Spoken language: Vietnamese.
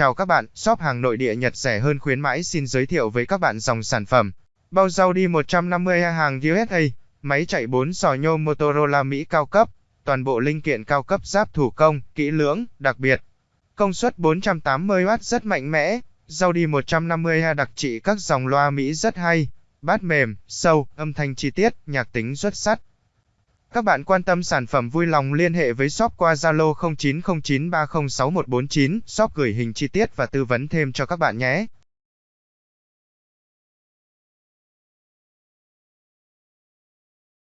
Chào các bạn, shop hàng nội địa Nhật rẻ hơn khuyến mãi xin giới thiệu với các bạn dòng sản phẩm. Bao rau đi 150 hàng USA, máy chạy 4 sò nhô Motorola Mỹ cao cấp, toàn bộ linh kiện cao cấp giáp thủ công, kỹ lưỡng, đặc biệt. Công suất 480W rất mạnh mẽ, rau đi 150 đặc trị các dòng loa Mỹ rất hay, bát mềm, sâu, âm thanh chi tiết, nhạc tính xuất sắc. Các bạn quan tâm sản phẩm vui lòng liên hệ với shop qua Zalo 0909306149, shop gửi hình chi tiết và tư vấn thêm cho các bạn nhé.